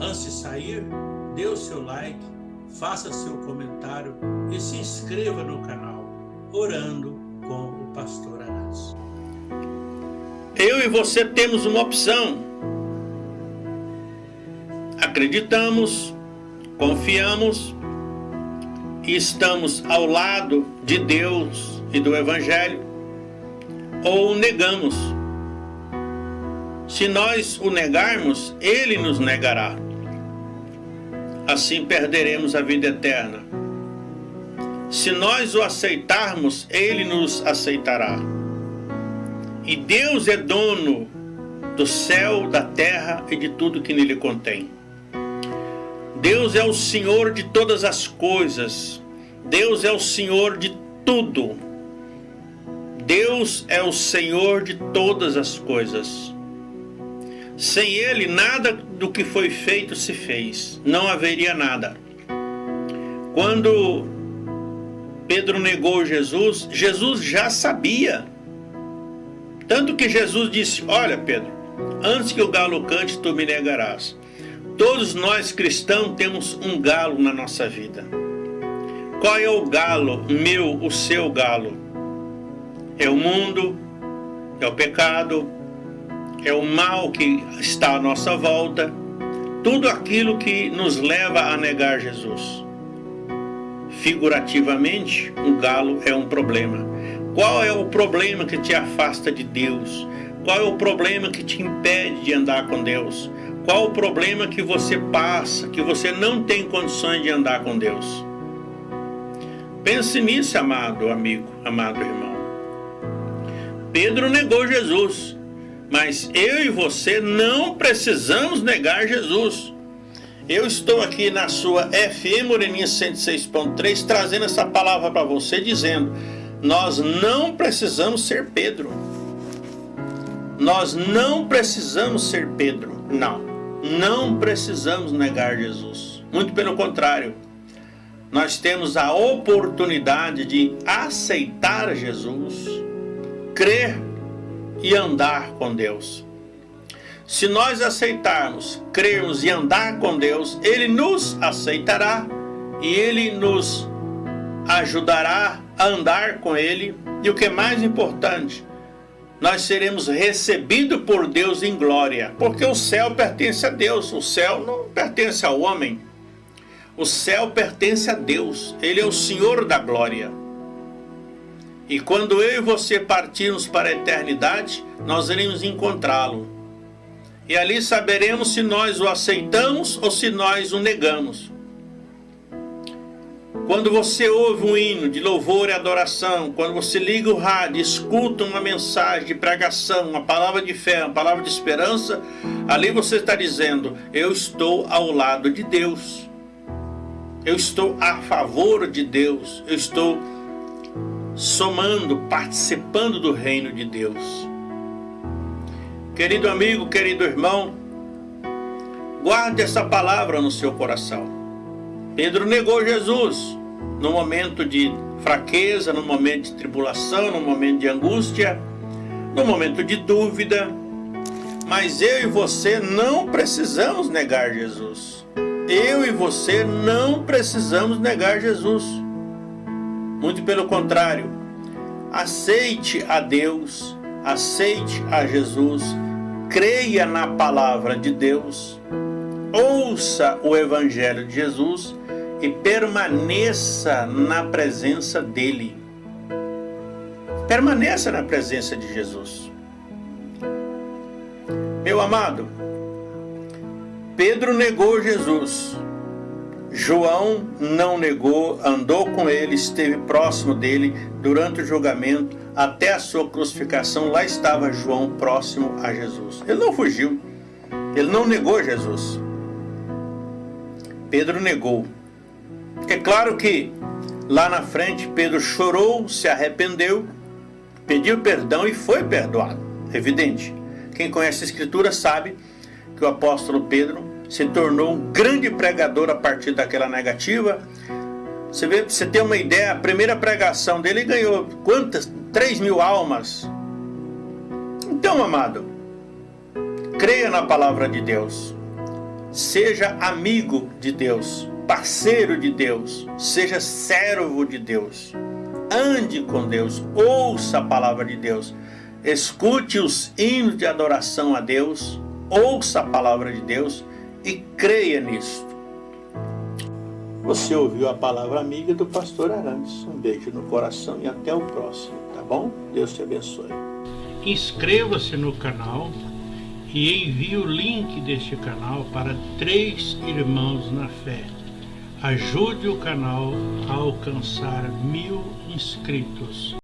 Antes de sair, dê o seu like, faça seu comentário e se inscreva no canal Orando com o Pastor Anás. Eu e você temos uma opção. Acreditamos, confiamos e estamos ao lado de Deus e do Evangelho ou negamos. Se nós o negarmos, ele nos negará. Assim perderemos a vida eterna. Se nós o aceitarmos, ele nos aceitará. E Deus é dono do céu, da terra e de tudo que nele contém. Deus é o Senhor de todas as coisas. Deus é o Senhor de tudo. Deus é o Senhor de todas as coisas. Sem Ele, nada do que foi feito se fez. Não haveria nada. Quando Pedro negou Jesus, Jesus já sabia. Tanto que Jesus disse, olha Pedro, antes que o galo cante, tu me negarás. Todos nós cristãos temos um galo na nossa vida. Qual é o galo, meu, o seu galo? É o mundo, é o pecado, é o mal que está à nossa volta, tudo aquilo que nos leva a negar Jesus. Figurativamente, um galo é um problema. Qual é o problema que te afasta de Deus? Qual é o problema que te impede de andar com Deus? Qual o problema que você passa, que você não tem condições de andar com Deus? Pense nisso, amado amigo, amado irmão. Pedro negou Jesus. Mas eu e você não precisamos negar Jesus. Eu estou aqui na sua FM Moreninha 106.3 trazendo essa palavra para você dizendo nós não precisamos ser Pedro. Nós não precisamos ser Pedro. Não. Não precisamos negar Jesus. Muito pelo contrário. Nós temos a oportunidade de aceitar Jesus, crer e andar com Deus. Se nós aceitarmos, crermos e andar com Deus, Ele nos aceitará e Ele nos ajudará a andar com Ele. E o que é mais importante, nós seremos recebidos por Deus em glória, porque o céu pertence a Deus, o céu não pertence ao homem. O céu pertence a Deus, Ele é o Senhor da glória. E quando eu e você partirmos para a eternidade, nós iremos encontrá-lo. E ali saberemos se nós o aceitamos ou se nós o negamos. Quando você ouve um hino de louvor e adoração, quando você liga o rádio, escuta uma mensagem de pregação, uma palavra de fé, uma palavra de esperança, ali você está dizendo, eu estou ao lado de Deus. Eu estou a favor de Deus. Eu estou somando, participando do reino de Deus. Querido amigo, querido irmão, guarde essa palavra no seu coração. Pedro negou Jesus no momento de fraqueza, no momento de tribulação, no momento de angústia, no momento de dúvida. Mas eu e você não precisamos negar Jesus. Eu e você não precisamos negar Jesus. Muito pelo contrário, aceite a Deus, aceite a Jesus, creia na palavra de Deus, ouça o Evangelho de Jesus e permaneça na presença dEle. Permaneça na presença de Jesus. Meu amado, Pedro negou Jesus, João não negou, andou com ele, esteve próximo dele durante o julgamento, até a sua crucificação, lá estava João próximo a Jesus. Ele não fugiu, ele não negou Jesus. Pedro negou. É claro que lá na frente Pedro chorou, se arrependeu, pediu perdão e foi perdoado. Evidente. Quem conhece a Escritura sabe que o apóstolo Pedro se tornou um grande pregador a partir daquela negativa. Você vê, você tem uma ideia, a primeira pregação dele ganhou quantas? 3 mil almas. Então, amado, creia na palavra de Deus. Seja amigo de Deus, parceiro de Deus, seja servo de Deus. Ande com Deus, ouça a palavra de Deus, escute os hinos de adoração a Deus, ouça a palavra de Deus e creia nisto. Você ouviu a palavra amiga do pastor Arantes. Um beijo no coração e até o próximo, tá bom? Deus te abençoe. Inscreva-se no canal e envie o link deste canal para três irmãos na fé. Ajude o canal a alcançar mil inscritos.